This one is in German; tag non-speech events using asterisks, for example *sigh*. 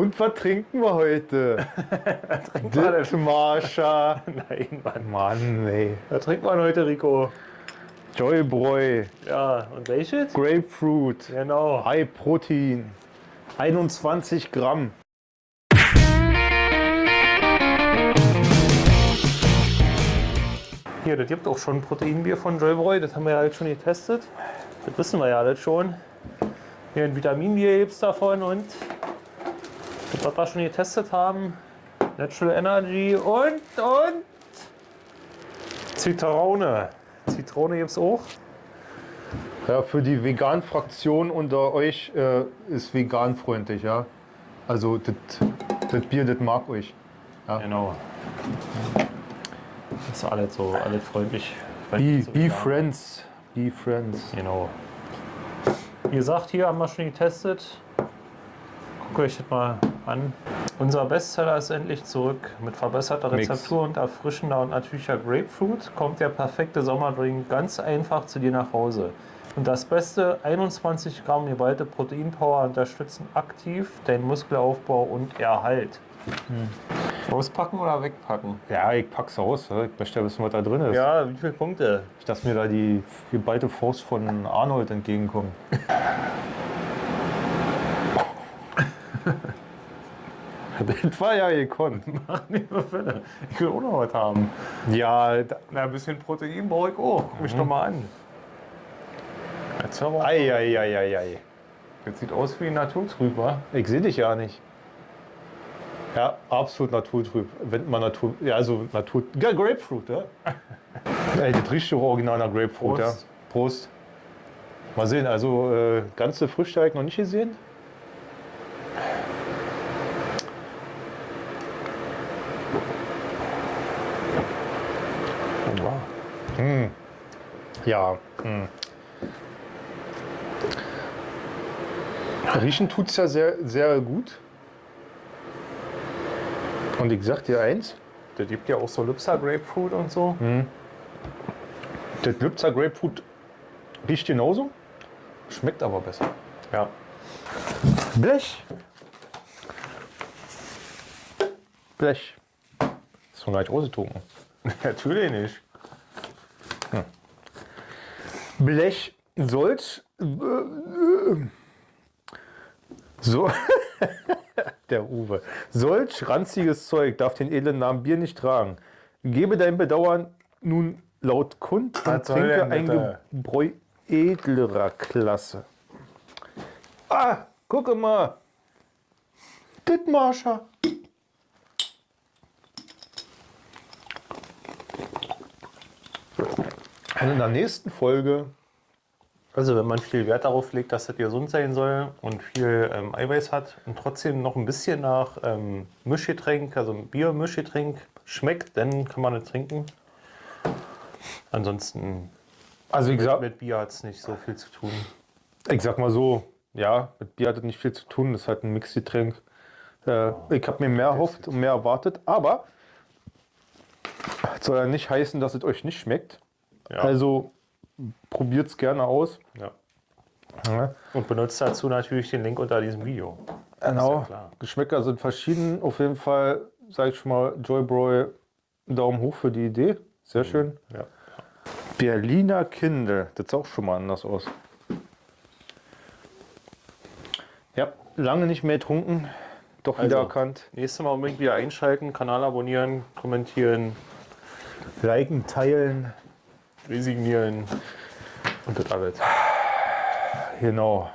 Und was trinken wir heute? *laughs* Marsha. *laughs* Nein, Mann. Mann, ey. Was trinkt man heute, Rico? Joybräu, Ja, und welches? Grapefruit, Genau. High Protein, 21 Gramm. Hier, das gibt auch schon Proteinbier von Joybräu. Das haben wir ja alles schon getestet. Das wissen wir ja alles schon. Hier ein Vitaminbier gibt es davon und was wir schon getestet haben. Natural Energy und, und Zitrone. Zitrone gibt es auch. Ja, für die Vegan-Fraktion unter euch äh, ist veganfreundlich, ja. Also das Bier, das mag euch. Genau. Das ist alles so, alles freundlich. Be, So be friends. Be friends. Genau. Wie gesagt, hier haben wir schon getestet. Guckt euch das mal an. Unser Bestseller ist endlich zurück. Mit verbesserter Mix. Rezeptur und erfrischender und natürlicher Grapefruit kommt der perfekte Sommerdrink ganz einfach zu dir nach Hause. Und das Beste, 21 Gramm geballte Proteinpower unterstützen aktiv deinen Muskelaufbau und Erhalt. Auspacken oder wegpacken? Ja, ich pack's aus. ja. Ich möchte ja wissen, was da drin ist. Ja, wie viele Punkte? Nicht, dass mir da die geballte Faust von Arnold entgegenkommt. *laughs* das war ja gekonnt. *laughs* Fälle. Ich will auch noch was haben. Ja, da, Na, ein bisschen Protein brauche ich auch. Guck mich doch mal an. Jetzt aber. ei, ei, ei, ei, ei. Das sieht aus wie naturtrüb, wa? Ich sehe dich ja nicht. Ja, absolut naturtrüb. Wenn man Natur. Ja, also Natur. Ja, Grapefruit, ja. *laughs* Ey, das riecht doch original nach Grapefruit, Prost. ja. Prost. Mal sehen, also äh, ganze Früchte habe ich noch nicht gesehen. Ja. Hm. Riechen tut es ja sehr, sehr gut. Und ich sag dir eins, Das gibt ja auch so Lipsa Grapefruit und so. das Lübzer Grapefruit riecht genauso, schmeckt aber besser. Ja. Blech. Blech. Ist gar nicht ausgetrunken. *laughs* Natürlich nicht. Blech solch. äh, So. *laughs* Der Uwe. Solch ranziges Zeug darf den edlen Namen Bier nicht tragen. Gebe dein Bedauern nun laut kund und trinke ein? Gebräu edlerer Klasse. Ah, gucke mal. Dittmarscher. Und in der nächsten Folge Also wenn man viel Wert darauf legt, dass das gesund sein soll und viel ähm, Eiweiß hat und trotzdem noch ein bisschen nach ähm, Mischgetränk, also Bier-Mischgetränk schmeckt, dann kann man es trinken. Ansonsten Also wie gesagt, mit Bier hat es nicht so viel zu tun. ich sag mal so, ja, mit Bier hat das nicht viel zu tun, das ist halt ein Mixgetränk. Äh, ich habe mir mehr erhofft und mehr erwartet, aber das soll ja nicht heißen, dass es euch nicht schmeckt. Ja. Also probiert es gerne aus. ja. Ja, Und benutzt dazu natürlich den Link unter diesem Video. genau. klar. Geschmäcker sind verschieden. Auf jeden Fall sage ich schon mal Joybräu Daumen hoch für die Idee. Sehr schön. Ja. Berliner Kindle. Das sieht auch schon mal anders aus. Ja, lange nicht mehr getrunken. Doch wieder Also. erkannt. Nächstes Mal unbedingt wieder einschalten, Kanal abonnieren, kommentieren, Liken, teilen. Resignieren und das alles. Genau.